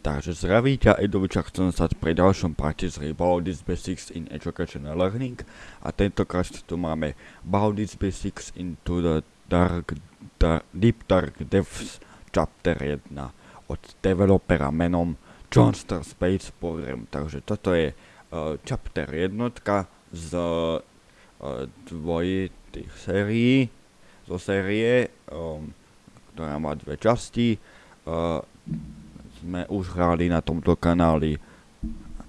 Takže zdraví ťa Edoviča, chcem sa pri ďalšom parte z Baldur's Basics in Education and Learning a tentokrát tu máme Baldur's Basics into the Dark, Dark, Deep Dark Depths Chapter 1 od developera menom Johnstar Space Program. Takže toto je uh, Chapter 1 z uh, dvojitých sérií, zo série, um, ktorá má dve časti. Uh, sme už hrali na tomto kanáli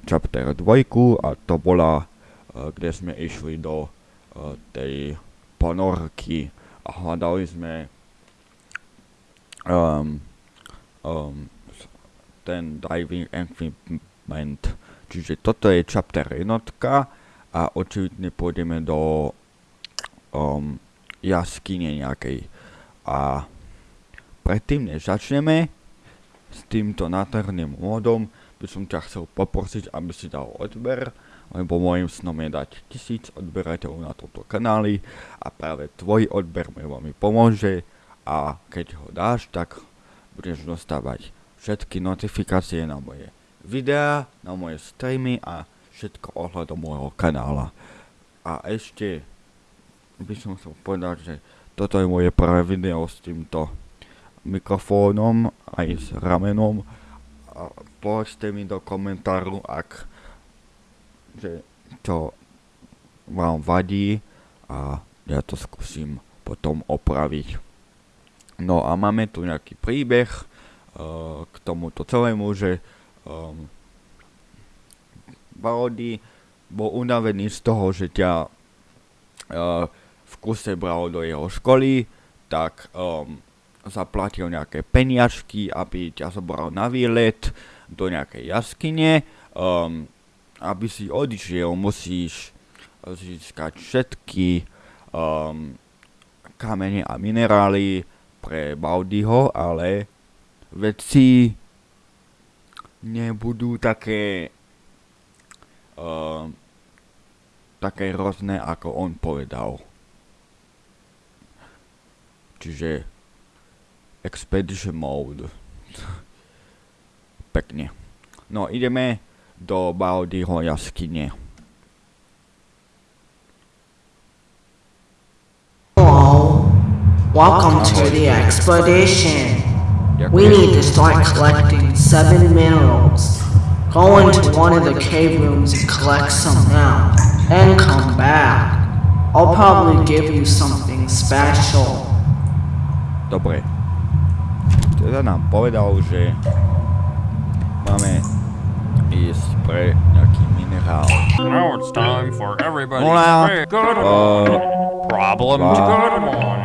Chapter 2 a to bola, uh, kde sme išli do uh, tej ponorky a hľadali sme um, um, ten diving equipment. Čiže toto je chapter jednotka a očividne pôjdeme do um, jaskyne nejakej. A predtým, než začneme, s týmto nádherným módom by som ťa chcel poprosiť, aby si dal odber, lebo môjim snom je dať tisíc odberateľov na tomto kanáli a práve tvoj odber mi veľmi pomôže a keď ho dáš, tak budeš dostávať všetky notifikácie na moje videá, na moje streamy a všetko ohľadom môjho kanála. A ešte by som chcel povedať, že toto je moje prvé video s týmto mikrofónom aj s ramenom a povedzte mi do komentáru, ak že to vám vadí a ja to skúsim potom opraviť. No a máme tu nejaký príbeh uh, k tomuto celému, že um, Balody bol unavený z toho, že ťa uh, v kuse bral do jeho školy, tak um, zaplatil nejaké peniažky, aby ťa zobral na výlet do nejakej jaskyne. Um, aby si odišiel, musíš získať všetky um, kamene a minerály pre Baudyho, ale veci nebudú také um, také hrozné, ako on povedal. Čiže Expedition Mode. Pekne. No, ideme do Baldyho jaskyne. Hello. Welcome to the expedition. We need to start collecting seven minerals. Go into one of the cave rooms and collect some now. and come back. I'll probably give you something special. Dobre. Teda nám povedal, že máme ísť pre nejaký minerál. Now it's time for everybody Hola. to say good Uh. Problem uh, good one.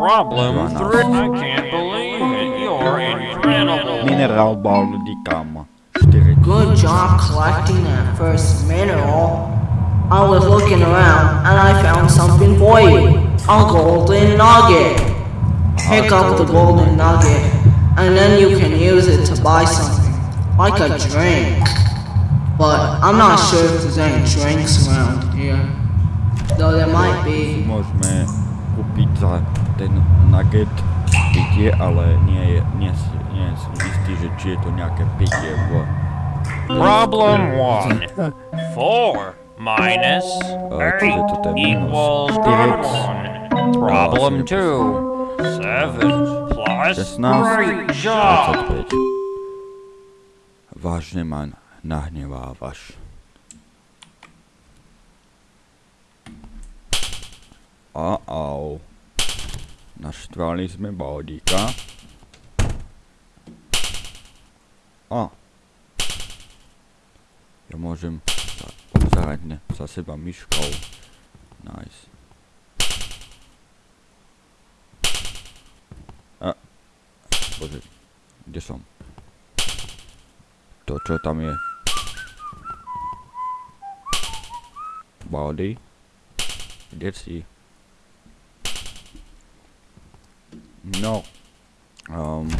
Problem three. I can't believe it. You're incredible. Minerál Baldy kam. 4 Good job collecting that first mineral. I was looking around and I found something for you. A golden nugget. Pick up the golden nugget and then you can use it to buy something, like a drink. But I'm not sure if there's any drinks around here. Though there might be. Môžeme kúpiť za ten nugget pitie, ale nie, je, nie, si- nie som istý, že či je to nejaké pitie v... Problem one. Four minus Uh, eight toto je minus equals one. Problem two. Seven plus 16, great job. 25. Vážne ma nahnevávaš. Uh-oh. Naštvali sme Baldíka. A. Ja môžem ne, za seba myškou. Nice. A. Bože, kde som? To, čo tam je? Baldy? Kde si? No. Um,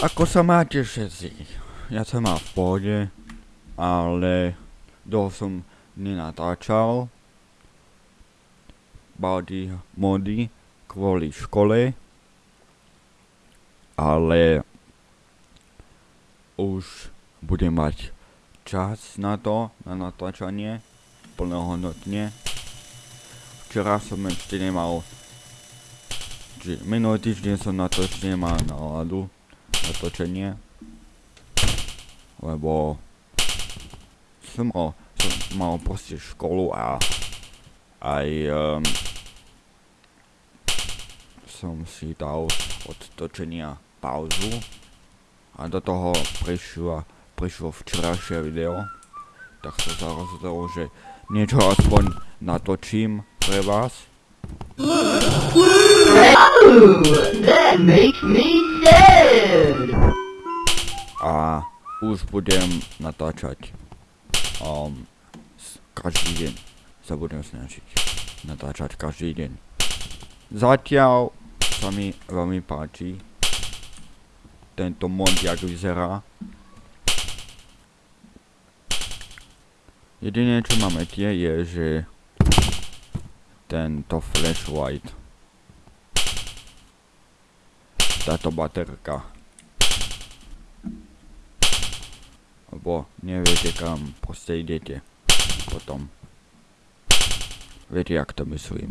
ako sa máte všetci? Ja sa mám v pohode, ale dlho som nenatáčal Baldy mody kvôli škole, ale už budem mať čas na to, na natáčanie, plnohodnotne. Včera som ešte nemal, že minulý týždeň som na to ešte nemal náladu, natočenie. Lebo som mal, som mal proste školu a aj um, som si dal od točenia pauzu a do toho prišlo, prišlo včerajšie video, tak som sa rozhodol, že niečo aspoň natočím pre vás. A už budem natáčať um, každý deň sa budem snažiť natáčať každý deň. Zatiaľ sa mi veľmi páči tento mod, jak vyzerá. Jediné, čo máme tie, je, že tento flashlight táto baterka lebo neviete kam proste idete potom. Viete, jak to myslím.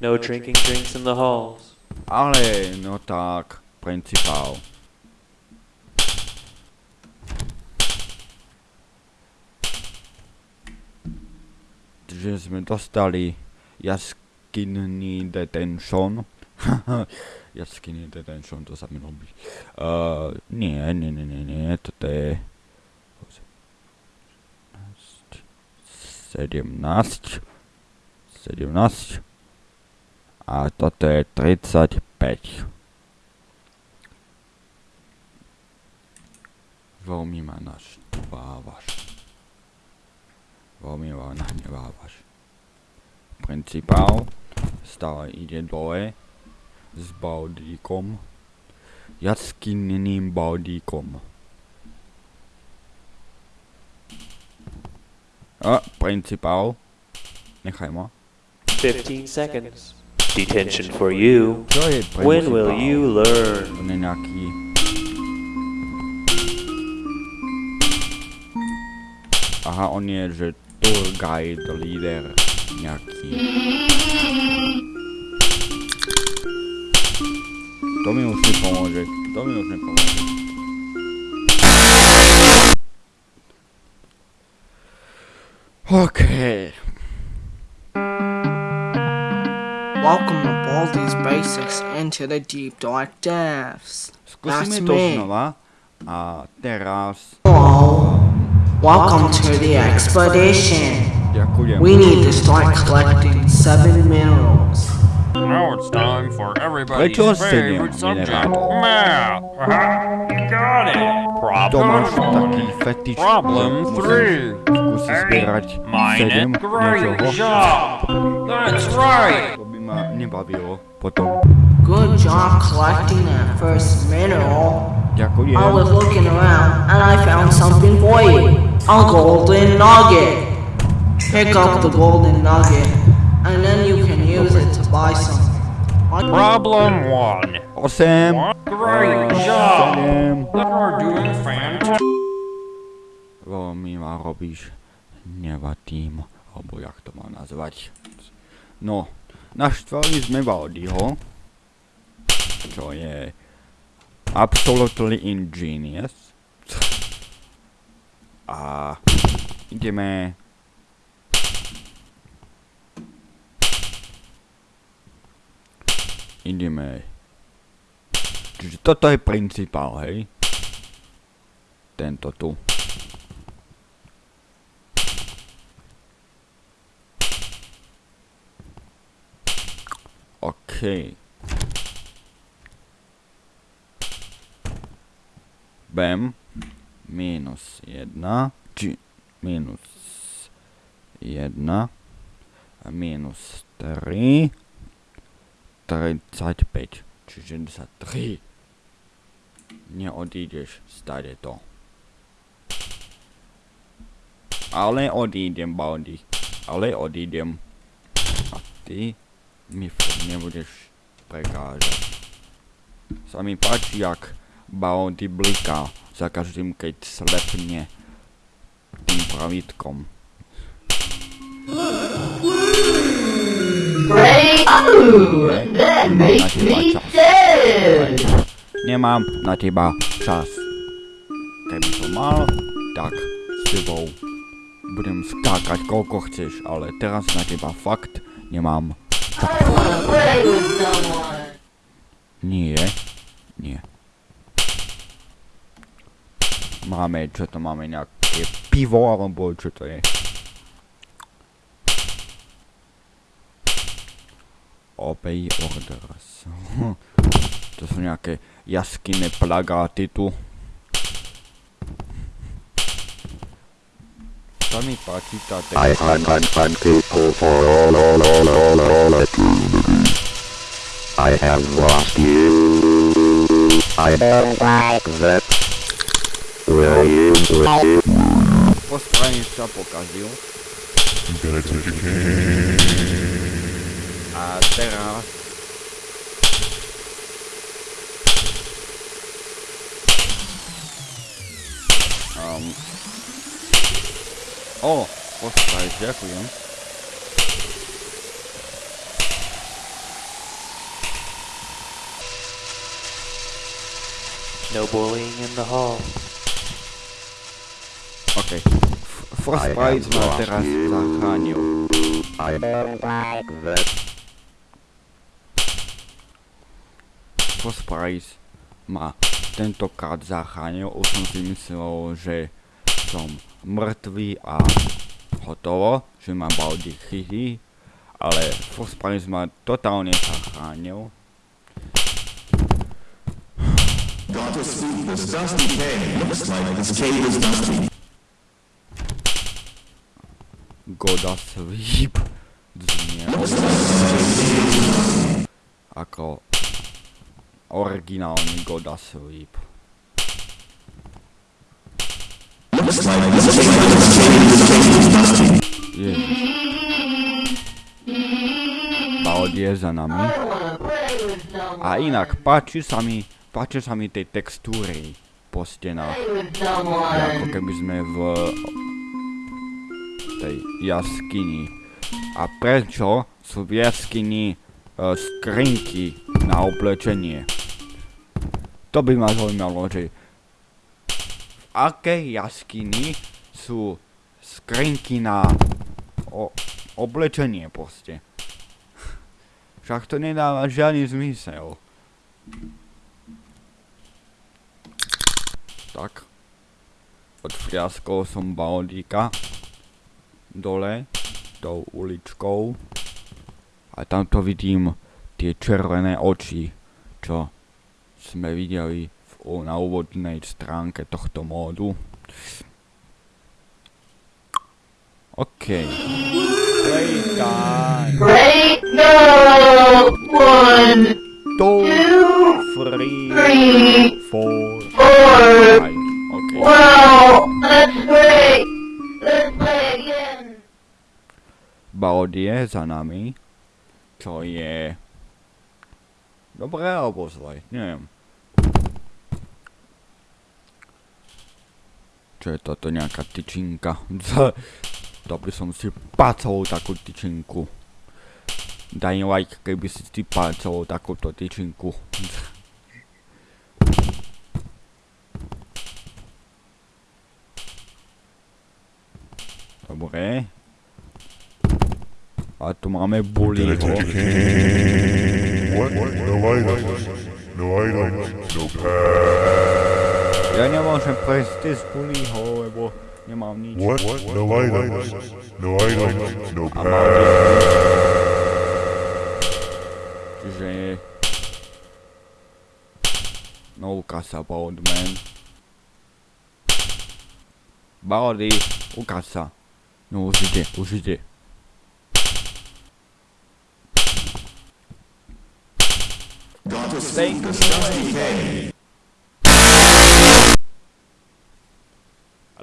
No drinking drinks in the halls. Ale, no tak, principál. že sme dostali jaskinný detention. jaskinný detention, to sa mi robí. Uh, nie, nie, nie, nie, nie, toto je... 17. 17. A toto je 35. Veľmi ma naštvávaš. Veľmi ma nahnevávaš. Principál stále ide dole s baldíkom. Jaskinným baldíkom. A, principál. Nechaj ma. 15 seconds. Detention for you. Čo je principál? When will you learn? On je nejaký... Aha, on je, že tour guide, líder nejaký. To mi už nepomôže, to mi už nepomôže. Okay. Welcome to Baldi's Basics into the Deep Dark Depths. Skúsime That's to me. znova. A teraz... Hello. Welcome to the expedition. Ďakujem. We need to start collecting seven minerals. Now it's time for everybody's Prečo sedem, favorite subject, minerátor? math. Haha, you got it. To máš Problem taký one. fetiš. Problem musíš three. Skúsiť zbierať Mine sedem it. Great niečoho. job. That's right. To by ma nebavilo potom. Good job collecting that first mineral. Ďakujem. I was looking around and I found something for you. A golden nugget. Pick up the golden nugget and then you can use it to buy something. Like Problem one. What? Great a job. Sedem. You're doing fantastic. Veľmi ma robíš nevadím, alebo jak to mám nazvať. No, naštvali sme Valdyho, čo je absolutely ingenious. A ideme ideme Čiže toto je principál, hej? Tento tu. OK. Bam. Minus 1. Či minus 1. A minus 3. 35. Čiže sa 3. Neodídeš stade to. Ale odídem, Baldi. Ale odídem. A ty mi nebudeš prekážať. Sa mi páči, jak Bounty bliká za každým, keď slepne tým pravítkom. Great! Ooh, that makes me sad. Nemám na teba čas. Keby som mal, tak s tebou budem skákať koľko chceš, ale teraz na teba fakt nemám. Someone. Nie, nie. Máme, čo to máme, nejaké pivo, alebo čo to je? Obey orders. to sú nejaké jaskyné plagáty tu. Sa mi páči tá I textúra. hunt, hunt, hunt people for all, all, all, all, all eternity. I have lost you. I don't like that. Will you. A teraz... Um, o, pospraviť, ďakujem. No bullying in the hall. OK. First I Prize have ma lost teraz you. zachránil. I don't like that. First Prize ma tentokrát zachránil. Už som si myslel, že som mŕtvý a hotovo, že ma Baldi chytí. Ale Prize ma totálne zachránil. Goda Sweep znie ako originálny Goda Sweep. Ježiš. Za nami. A inak, páči sa mi, páči sa mi tej textúry po stenách. Ako keby sme v tej jaskyni. A prečo sú v jaskyni e, skrinky na oblečenie? To by ma zaujímalo, že v akej jaskyni sú skrinky na o, oblečenie proste. Však to nedáva žiadny zmysel. Tak. Odfriaskol som Baldíka dole tou uličkou a tamto vidím tie červené oči, čo sme videli v, na úvodnej stránke tohto módu. OK. Playtime. Great! No! One, Two, three, three, four, four. five. OK. Wow! That's great! Let's play again. Baod je za nami, čo je dobré alebo zlé, neviem. Čo je toto nejaká tyčinka? by som si pácol takú tyčinku. Daj like, keby si si pácol takúto tyčinku. Dobre. A tu máme bullyho. No items. No items. No pass. Ja nemôžem prejsť cez bullyho, lebo nemám nič. What? No items. No items. No A mal pass. Čiže... No ukáž sa, Boldman. Baldy, ukáž sa. No už ide, už ide. Thank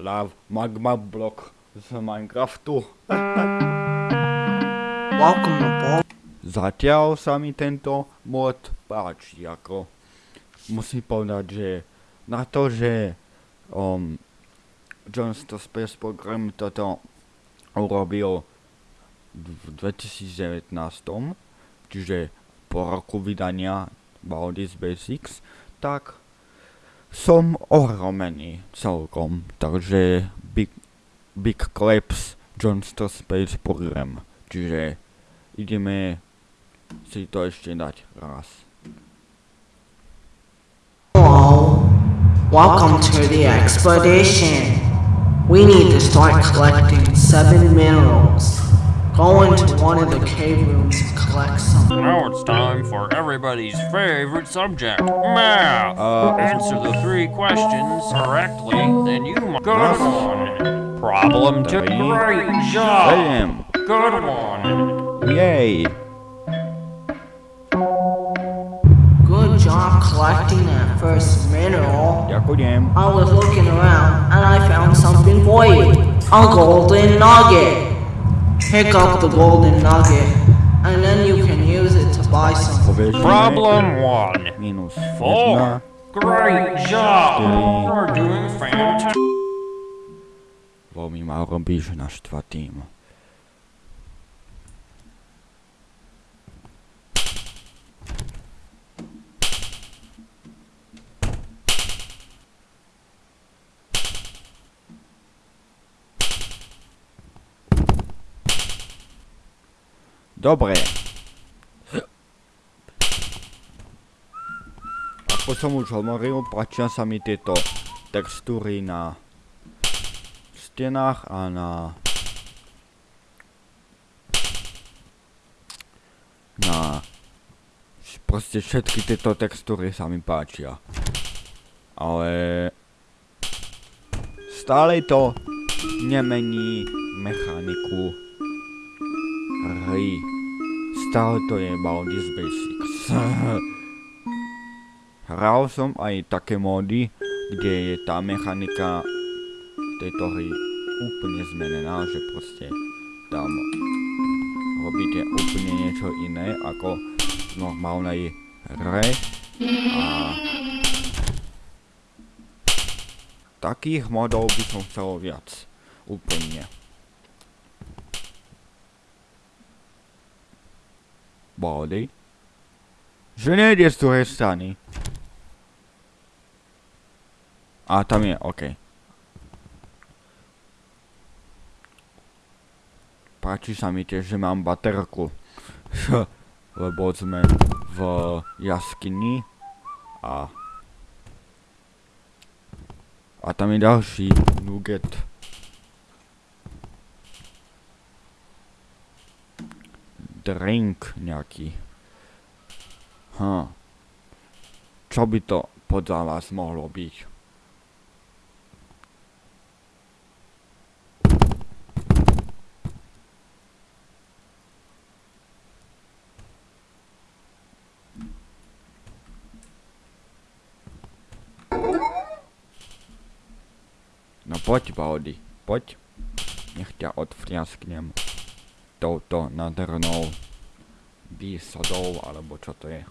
Love magma block z Minecraftu. Zatiaľ sa mi tento mod páči, ako musím povedať, že na to, že um, John Space Program toto urobil v 2019, čiže po roku vydania Baldi's Basics, tak som ohromený celkom, takže Big, Big Claps Johnston Space Program, čiže ideme si to ešte dať raz. Hello. Welcome to the expedition. We need to start collecting seven minerals. Go into one of the cave rooms and collect some. Now it's time for everybody's favorite subject, math. Uh, Answer the three questions correctly, then you might. Good Math. one. Problem two. Great job. Bam! Good one. Yay! Good job collecting that first mineral. Ďakujem. I was looking around and I found something for you. A golden nugget. Pick up the golden nugget and then you can use it to buy some. Povieš, Problem one. Minus Four. jedna. Great job. Three. You're doing fantastic. Veľmi ma robíš naštvatým. Dobre. Ako som už hovoril, páčia sa mi tieto textúry na stenách a na na proste všetky tieto textúry sa mi páčia. Ale stále to nemení mechaniku hry. Stále to je Baldi's Basics. Hral som aj také módy, kde je tá mechanika tejto hry úplne zmenená, že proste tam robíte úplne niečo iné ako v normálnej hre a takých modov by som chcel viac. Úplne. Body? Že nejde z druhej strany. A tam je, okej. Páči sa mi tiež, že mám baterku. Lebo sme v jaskyni a a tam je ďalší nugget. Drink nejaký. Hm. Čo by to podľa vás mohlo byť? No poď, Baldi, poď. Nech ťa odfriasknem touto nádhernou výsadou, alebo čo to je.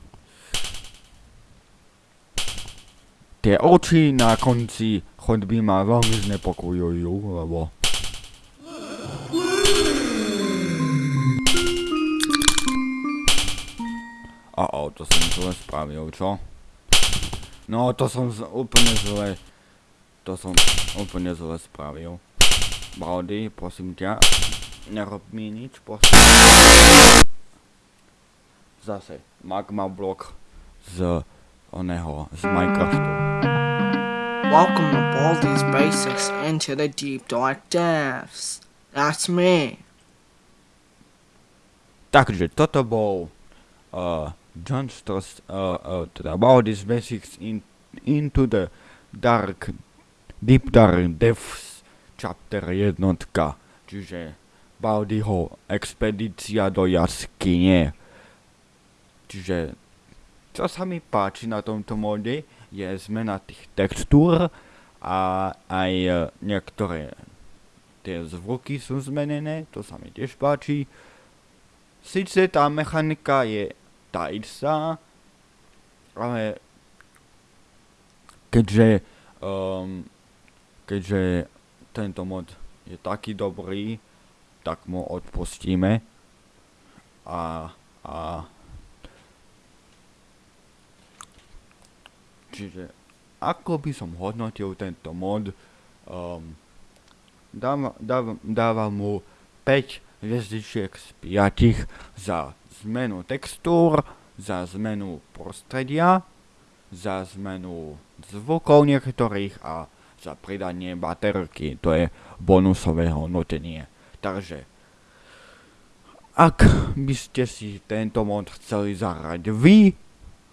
Tie oči na konci chodby ma veľmi znepokojujú, lebo... A o, to som zle spravil, čo? No, to som z- úplne zle... To som úplne zle spravil. Baldy, prosím ťa, nerob mi nič, prosím. Zase, magma blok z oného, z Minecraftu. Welcome to Baldi's Basics into the deep dark depths. That's me. Takže toto bol uh, John Stross, uh, uh, teda Baldi's Basics in, into the dark, deep dark depths chapter jednotka, čiže Baldiho expedícia do jaskyne. Čiže čo sa mi páči na tomto móde je zmena tých textúr a aj e, niektoré tie zvuky sú zmenené, to sa mi tiež páči. Sice tá mechanika je tá istá, ale keďže, um, keďže tento mod je taký dobrý, tak mu odpustíme. A, a čiže ako by som hodnotil tento mod, um, dávam, dávam, dávam mu 5 hviezdičiek z 5 za zmenu textúr, za zmenu prostredia, za zmenu zvukov niektorých a za pridanie baterky, to je bonusové hodnotenie. Takže, ak by ste si tento mod chceli zahrať vy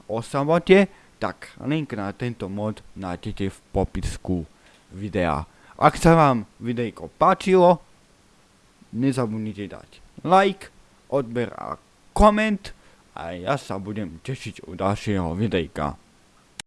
o samote, tak link na tento mod nájdete v popisku videa. Ak sa vám videjko páčilo, nezabudnite dať like, odber a koment a ja sa budem tešiť u ďalšieho videjka.